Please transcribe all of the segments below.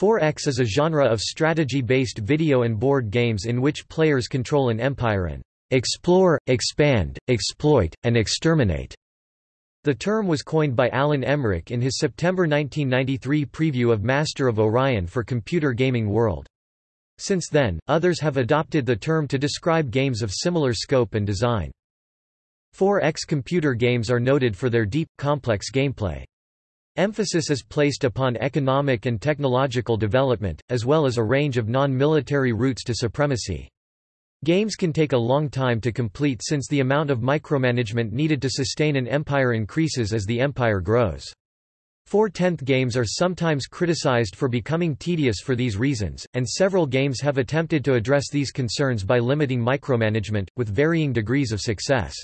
4X is a genre of strategy-based video and board games in which players control an empire and explore, expand, exploit, and exterminate. The term was coined by Alan Emrich in his September 1993 preview of Master of Orion for Computer Gaming World. Since then, others have adopted the term to describe games of similar scope and design. 4X computer games are noted for their deep, complex gameplay. Emphasis is placed upon economic and technological development, as well as a range of non-military routes to supremacy. Games can take a long time to complete since the amount of micromanagement needed to sustain an empire increases as the empire grows. Four-tenth games are sometimes criticized for becoming tedious for these reasons, and several games have attempted to address these concerns by limiting micromanagement, with varying degrees of success.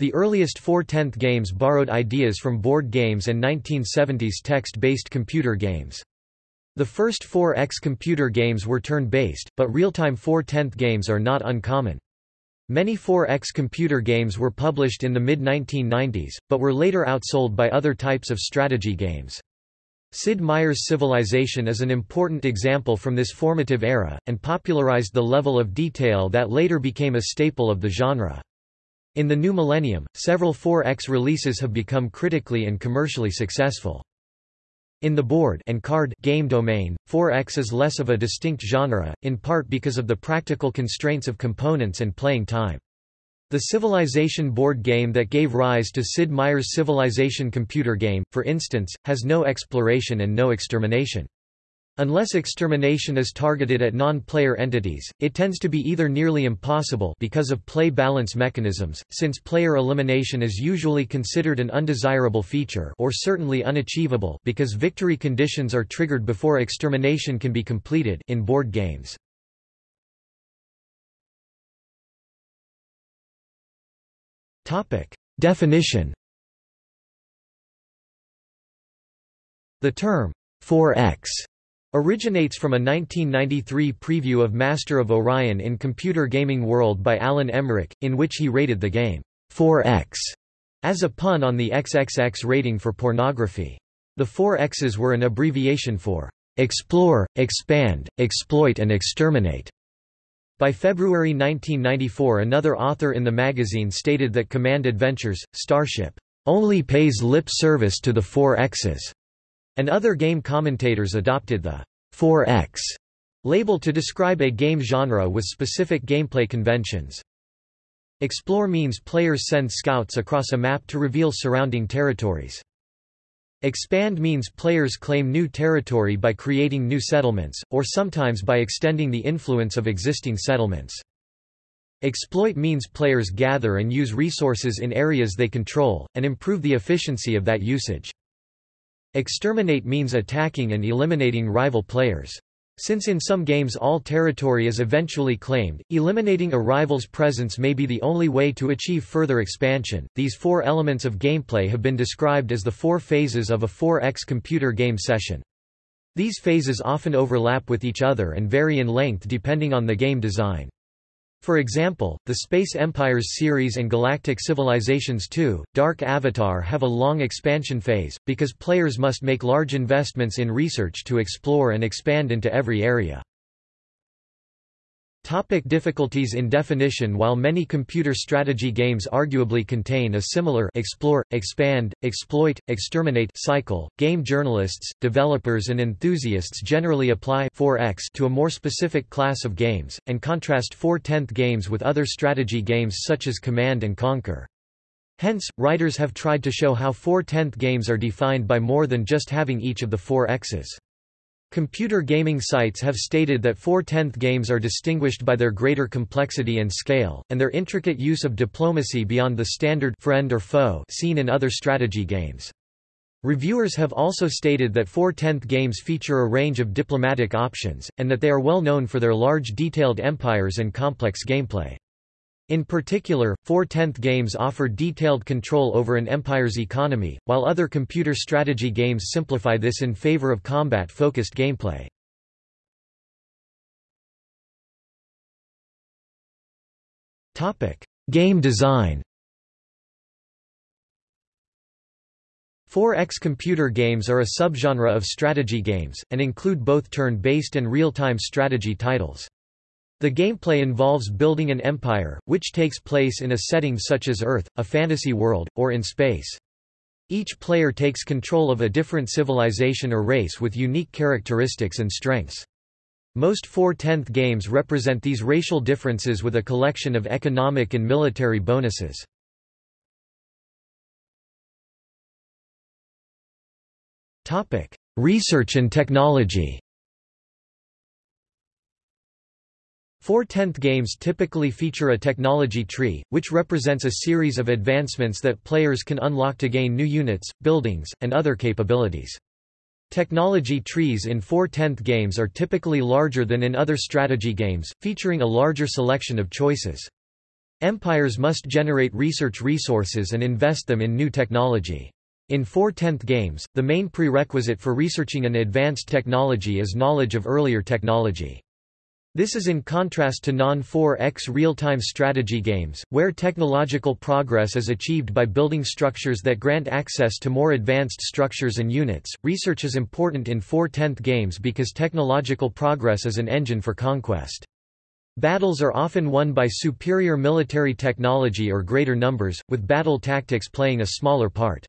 The earliest four-tenth games borrowed ideas from board games and 1970s text-based computer games. The first 4X computer games were turn-based, but real-time four-tenth games are not uncommon. Many 4X computer games were published in the mid-1990s, but were later outsold by other types of strategy games. Sid Meier's Civilization is an important example from this formative era, and popularized the level of detail that later became a staple of the genre. In the new millennium, several 4X releases have become critically and commercially successful. In the board and card game domain, 4X is less of a distinct genre, in part because of the practical constraints of components and playing time. The Civilization board game that gave rise to Sid Meier's Civilization computer game, for instance, has no exploration and no extermination. Unless extermination is targeted at non-player entities, it tends to be either nearly impossible because of play balance mechanisms, since player elimination is usually considered an undesirable feature or certainly unachievable because victory conditions are triggered before extermination can be completed in board games. Definition The term 4x Originates from a 1993 preview of Master of Orion in Computer Gaming World by Alan Emrich, in which he rated the game 4X as a pun on the XXX rating for pornography. The four X's were an abbreviation for explore, expand, exploit and exterminate. By February 1994 another author in the magazine stated that Command Adventures, Starship, only pays lip service to the four X's and other game commentators adopted the 4X label to describe a game genre with specific gameplay conventions. Explore means players send scouts across a map to reveal surrounding territories. Expand means players claim new territory by creating new settlements, or sometimes by extending the influence of existing settlements. Exploit means players gather and use resources in areas they control, and improve the efficiency of that usage. Exterminate means attacking and eliminating rival players. Since in some games all territory is eventually claimed, eliminating a rival's presence may be the only way to achieve further expansion. These four elements of gameplay have been described as the four phases of a 4X computer game session. These phases often overlap with each other and vary in length depending on the game design. For example, the Space Empires series and Galactic Civilizations 2, Dark Avatar have a long expansion phase, because players must make large investments in research to explore and expand into every area. Topic difficulties in definition While many computer strategy games arguably contain a similar explore, expand, exploit, exterminate cycle, game journalists, developers and enthusiasts generally apply 4X to a more specific class of games, and contrast 4-tenth games with other strategy games such as Command and Conquer. Hence, writers have tried to show how 4-tenth games are defined by more than just having each of the four X's. Computer gaming sites have stated that 4-tenth games are distinguished by their greater complexity and scale, and their intricate use of diplomacy beyond the standard friend or foe seen in other strategy games. Reviewers have also stated that 4-tenth games feature a range of diplomatic options, and that they are well known for their large detailed empires and complex gameplay. In particular, 4-tenth games offer detailed control over an empire's economy, while other computer strategy games simplify this in favor of combat-focused gameplay. Game design 4X computer games are a subgenre of strategy games, and include both turn-based and real-time strategy titles. The gameplay involves building an empire, which takes place in a setting such as Earth, a fantasy world, or in space. Each player takes control of a different civilization or race with unique characteristics and strengths. Most 4/10th games represent these racial differences with a collection of economic and military bonuses. Research and technology 4/10th games typically feature a technology tree, which represents a series of advancements that players can unlock to gain new units, buildings, and other capabilities. Technology trees in 4/10th games are typically larger than in other strategy games, featuring a larger selection of choices. Empires must generate research resources and invest them in new technology. In 4/10th games, the main prerequisite for researching an advanced technology is knowledge of earlier technology. This is in contrast to non-4x real-time strategy games, where technological progress is achieved by building structures that grant access to more advanced structures and units. Research is important in 4/10th games because technological progress is an engine for conquest. Battles are often won by superior military technology or greater numbers, with battle tactics playing a smaller part.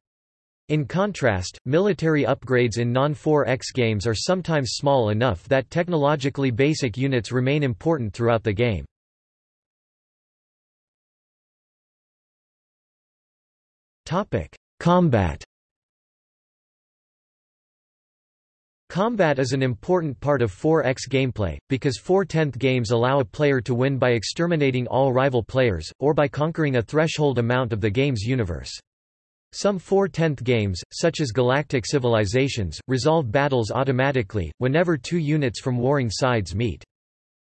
In contrast, military upgrades in non-4X games are sometimes small enough that technologically basic units remain important throughout the game. Combat Combat is an important part of 4X gameplay, because 4/10th games allow a player to win by exterminating all rival players, or by conquering a threshold amount of the game's universe. Some 4/10th games, such as Galactic Civilizations, resolve battles automatically, whenever two units from warring sides meet.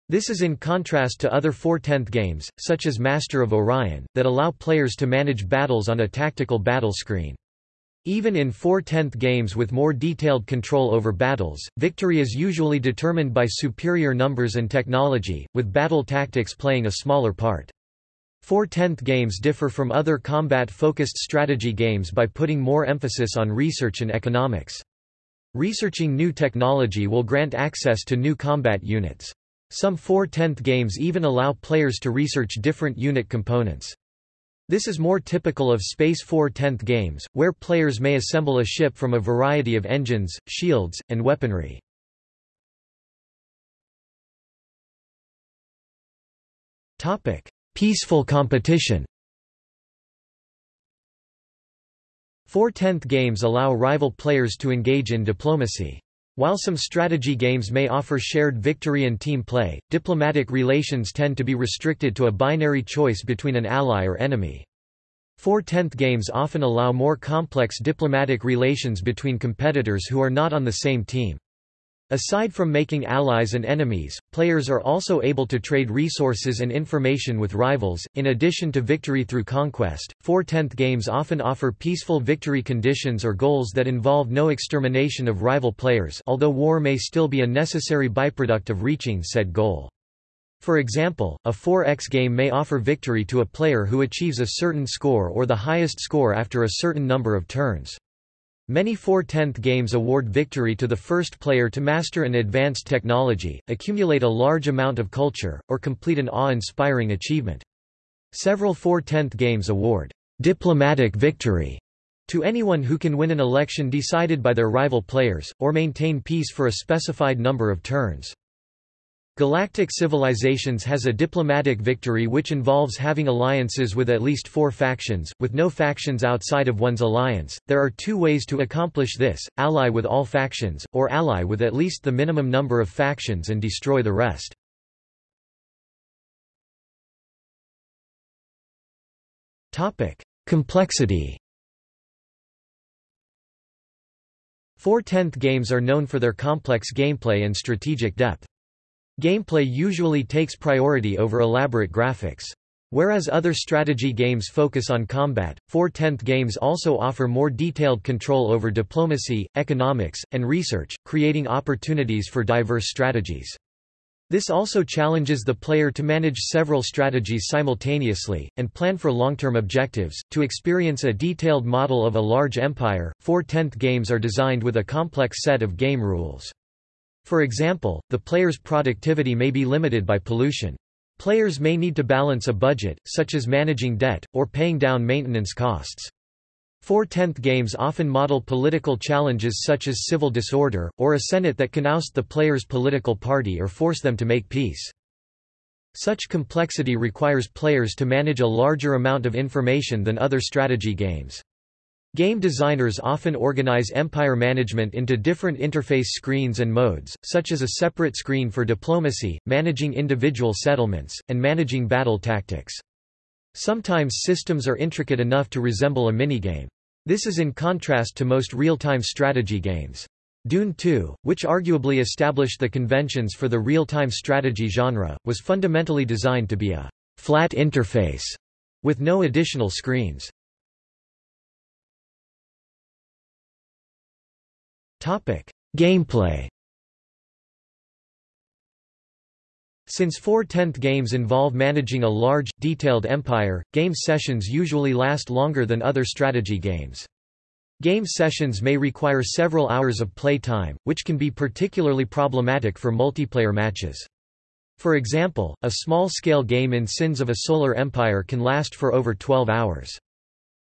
This is in contrast to other 4/10th games, such as Master of Orion, that allow players to manage battles on a tactical battle screen. Even in 4/10th games with more detailed control over battles, victory is usually determined by superior numbers and technology, with battle tactics playing a smaller part. 4/10th games differ from other combat-focused strategy games by putting more emphasis on research and economics. Researching new technology will grant access to new combat units. Some 4/10th games even allow players to research different unit components. This is more typical of Space 4/10th games, where players may assemble a ship from a variety of engines, shields, and weaponry. Topic: Peaceful competition 4/10th games allow rival players to engage in diplomacy. While some strategy games may offer shared victory and team play, diplomatic relations tend to be restricted to a binary choice between an ally or enemy. 4/10th games often allow more complex diplomatic relations between competitors who are not on the same team. Aside from making allies and enemies, players are also able to trade resources and information with rivals. In addition to victory through conquest, 4/10th games often offer peaceful victory conditions or goals that involve no extermination of rival players, although war may still be a necessary byproduct of reaching said goal. For example, a 4x game may offer victory to a player who achieves a certain score or the highest score after a certain number of turns. Many 4/10th games award victory to the first player to master an advanced technology, accumulate a large amount of culture, or complete an awe-inspiring achievement. Several 4/10th games award diplomatic victory to anyone who can win an election decided by their rival players, or maintain peace for a specified number of turns. Galactic Civilizations has a diplomatic victory which involves having alliances with at least four factions, with no factions outside of one's alliance. There are two ways to accomplish this ally with all factions, or ally with at least the minimum number of factions and destroy the rest. Complexity 4/10th games are known for their complex gameplay and strategic depth. Gameplay usually takes priority over elaborate graphics. Whereas other strategy games focus on combat, 4/10th games also offer more detailed control over diplomacy, economics, and research, creating opportunities for diverse strategies. This also challenges the player to manage several strategies simultaneously, and plan for long-term objectives. To experience a detailed model of a large empire, four-tenth games are designed with a complex set of game rules. For example, the player's productivity may be limited by pollution. Players may need to balance a budget, such as managing debt, or paying down maintenance costs. Four-tenth games often model political challenges such as civil disorder, or a senate that can oust the player's political party or force them to make peace. Such complexity requires players to manage a larger amount of information than other strategy games. Game designers often organize empire management into different interface screens and modes, such as a separate screen for diplomacy, managing individual settlements, and managing battle tactics. Sometimes systems are intricate enough to resemble a minigame. This is in contrast to most real-time strategy games. Dune 2, which arguably established the conventions for the real-time strategy genre, was fundamentally designed to be a flat interface with no additional screens. Gameplay Since four-tenth games involve managing a large, detailed empire, game sessions usually last longer than other strategy games. Game sessions may require several hours of play time, which can be particularly problematic for multiplayer matches. For example, a small-scale game in Sins of a Solar Empire can last for over 12 hours.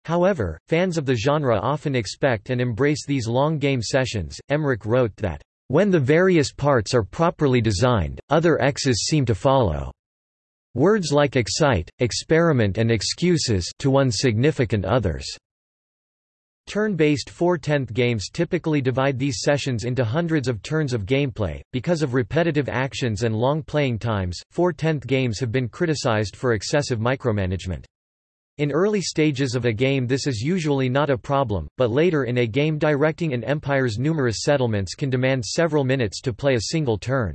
However, fans of the genre often expect and embrace these long game sessions. Emrich wrote that, when the various parts are properly designed, other X's seem to follow. Words like excite, experiment and excuses to one significant others. Turn-based 4-10th games typically divide these sessions into hundreds of turns of gameplay. Because of repetitive actions and long playing times, 4-10th games have been criticized for excessive micromanagement. In early stages of a game this is usually not a problem, but later in a game directing an empire's numerous settlements can demand several minutes to play a single turn.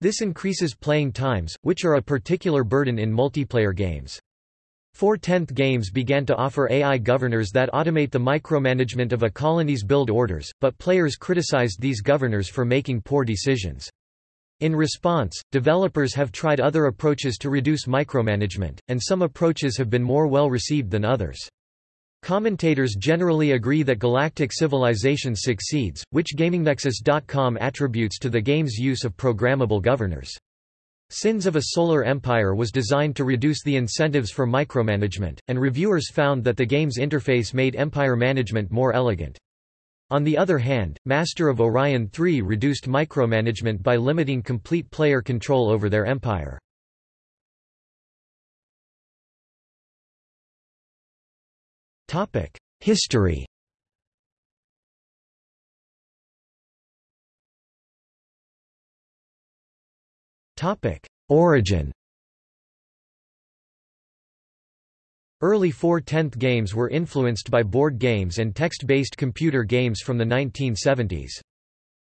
This increases playing times, which are a particular burden in multiplayer games. Four-tenth games began to offer AI governors that automate the micromanagement of a colony's build orders, but players criticized these governors for making poor decisions. In response, developers have tried other approaches to reduce micromanagement, and some approaches have been more well received than others. Commentators generally agree that Galactic Civilization succeeds, which GamingNexus.com attributes to the game's use of programmable governors. Sins of a Solar Empire was designed to reduce the incentives for micromanagement, and reviewers found that the game's interface made empire management more elegant. On the other hand, Master of Orion 3 reduced micromanagement by limiting complete player control over their empire. History Origin Early 4-10th games were influenced by board games and text-based computer games from the 1970s.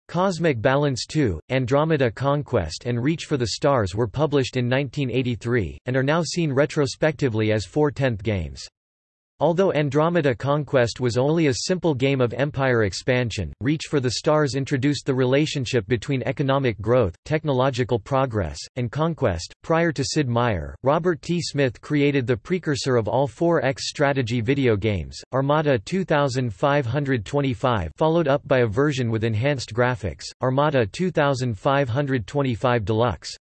Cosmic Balance 2, Andromeda Conquest and Reach for the Stars were published in 1983, and are now seen retrospectively as 4-10th games. Although Andromeda Conquest was only a simple game of empire expansion, Reach for the Stars introduced the relationship between economic growth, technological progress, and conquest. Prior to Sid Meier, Robert T. Smith created the precursor of all 4X strategy video games, Armada 2525, followed up by a version with enhanced graphics, Armada 2525 Deluxe.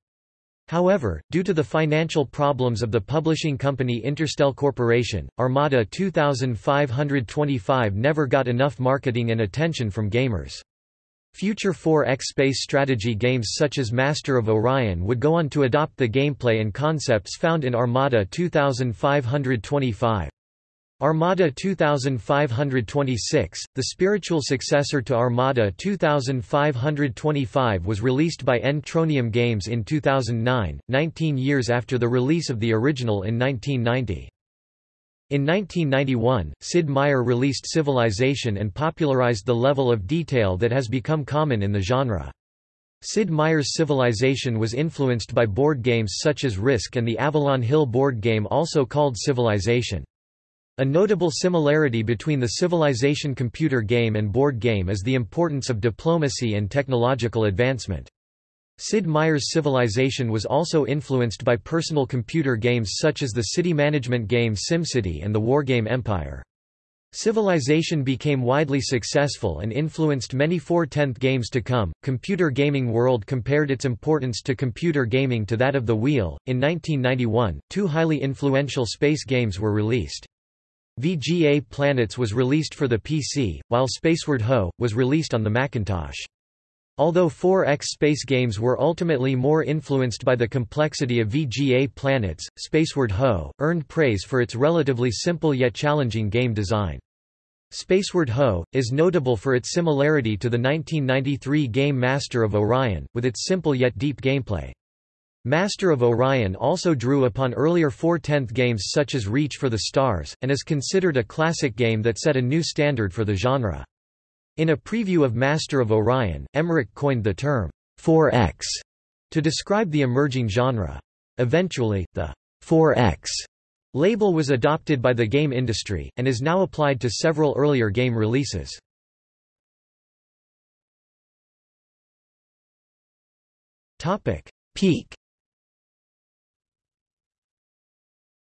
However, due to the financial problems of the publishing company Interstel Corporation, Armada 2525 never got enough marketing and attention from gamers. Future 4X space strategy games such as Master of Orion would go on to adopt the gameplay and concepts found in Armada 2525. Armada 2526, the spiritual successor to Armada 2525 was released by N-Tronium Games in 2009, 19 years after the release of the original in 1990. In 1991, Sid Meier released Civilization and popularized the level of detail that has become common in the genre. Sid Meier's Civilization was influenced by board games such as Risk and the Avalon Hill board game also called Civilization. A notable similarity between the civilization computer game and board game is the importance of diplomacy and technological advancement. Sid Meier's Civilization was also influenced by personal computer games such as the city management game SimCity and the wargame Empire. Civilization became widely successful and influenced many 4/10th games to come. Computer Gaming World compared its importance to computer gaming to that of the Wheel. In 1991, two highly influential space games were released. VGA Planets was released for the PC, while Spaceward Ho! was released on the Macintosh. Although 4X space games were ultimately more influenced by the complexity of VGA Planets, Spaceward Ho! earned praise for its relatively simple yet challenging game design. Spaceward Ho! is notable for its similarity to the 1993 game Master of Orion, with its simple yet deep gameplay. Master of Orion also drew upon earlier 4/10th games such as Reach for the Stars, and is considered a classic game that set a new standard for the genre. In a preview of Master of Orion, Emrich coined the term 4X to describe the emerging genre. Eventually, the 4X Label was adopted by the game industry, and is now applied to several earlier game releases. Peak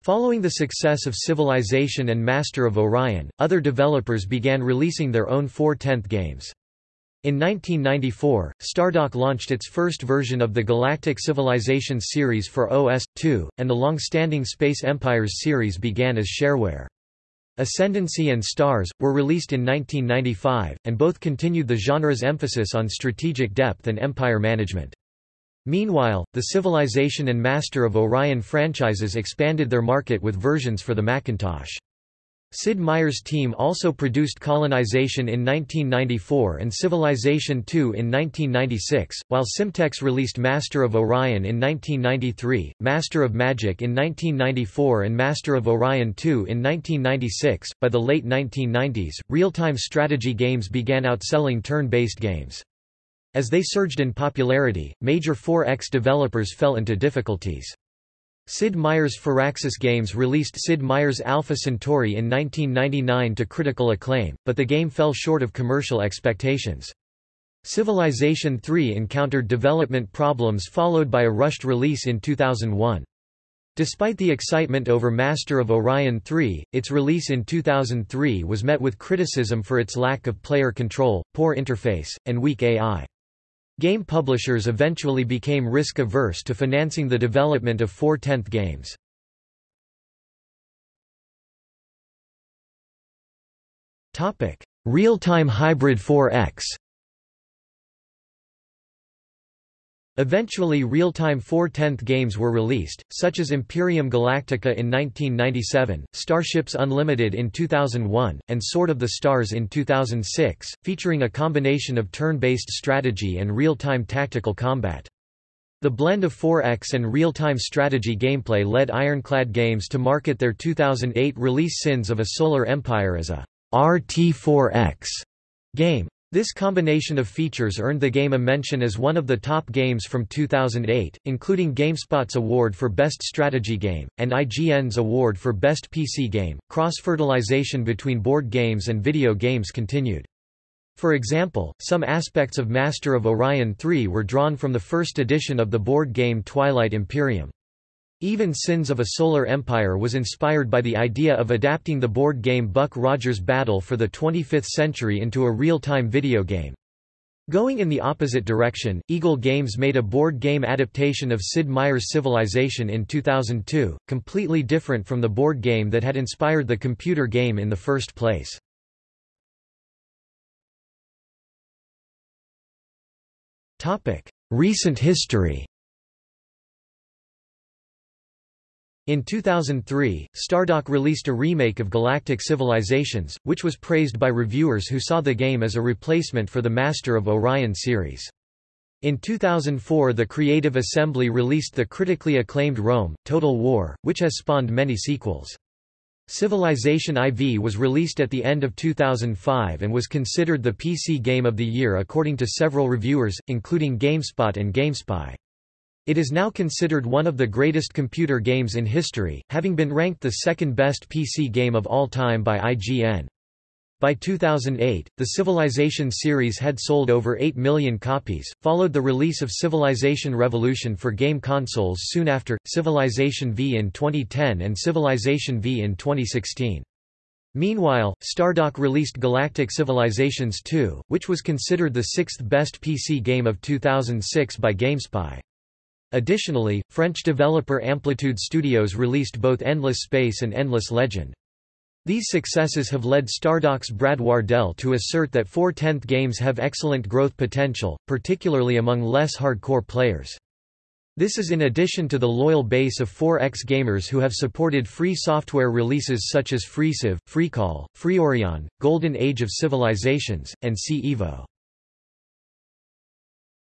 Following the success of Civilization and Master of Orion, other developers began releasing their own 4/10th games. In 1994, Stardock launched its first version of the Galactic Civilization series for OS/2, and the long-standing Space Empires series began as shareware. Ascendancy and Stars, were released in 1995, and both continued the genre's emphasis on strategic depth and empire management. Meanwhile, the Civilization and Master of Orion franchises expanded their market with versions for the Macintosh. Sid Meier's team also produced Colonization in 1994 and Civilization II in 1996, while Simtex released Master of Orion in 1993, Master of Magic in 1994 and Master of Orion II in 1996. By the late 1990s, real-time strategy games began outselling turn-based games. As they surged in popularity, major 4X developers fell into difficulties. Sid Meier's Firaxis Games released Sid Meier's Alpha Centauri in 1999 to critical acclaim, but the game fell short of commercial expectations. Civilization III encountered development problems followed by a rushed release in 2001. Despite the excitement over Master of Orion 3, its release in 2003 was met with criticism for its lack of player control, poor interface, and weak AI. Game publishers eventually became risk-averse to financing the development of 4/10th games. Real-time hybrid 4X Eventually real-time 4/10th games were released, such as Imperium Galactica in 1997, Starships Unlimited in 2001, and Sword of the Stars in 2006, featuring a combination of turn-based strategy and real-time tactical combat. The blend of 4X and real-time strategy gameplay led Ironclad Games to market their 2008 release Sins of a Solar Empire as a RT4X game. This combination of features earned the game a mention as one of the top games from 2008, including GameSpot's award for Best Strategy Game, and IGN's award for Best PC Game. Cross fertilization between board games and video games continued. For example, some aspects of Master of Orion 3 were drawn from the first edition of the board game Twilight Imperium. Even Sins of a Solar Empire was inspired by the idea of adapting the board game Buck Rogers Battle for the 25th Century into a real-time video game. Going in the opposite direction, Eagle Games made a board game adaptation of Sid Meier's Civilization in 2002, completely different from the board game that had inspired the computer game in the first place. Recent history In 2003, Stardock released a remake of Galactic Civilizations, which was praised by reviewers who saw the game as a replacement for the Master of Orion series. In 2004 the Creative Assembly released the critically acclaimed Rome, Total War, which has spawned many sequels. Civilization IV was released at the end of 2005 and was considered the PC Game of the Year according to several reviewers, including GameSpot and GameSpy. It is now considered one of the greatest computer games in history, having been ranked the second best PC game of all time by IGN. By 2008, the Civilization series had sold over 8 million copies, followed the release of Civilization Revolution for game consoles soon after, Civilization V in 2010 and Civilization V in 2016. Meanwhile, Stardock released Galactic Civilizations 2, which was considered the sixth best PC game of 2006 by GameSpy. Additionally, French developer Amplitude Studios released both Endless Space and Endless Legend. These successes have led Stardock's Brad Wardell to assert that 4/10 games have excellent growth potential, particularly among less hardcore players. This is in addition to the loyal base of 4X gamers who have supported free software releases such as FreeCiv, FreeCol, FreeOrion, Golden Age of Civilizations, and C-Evo.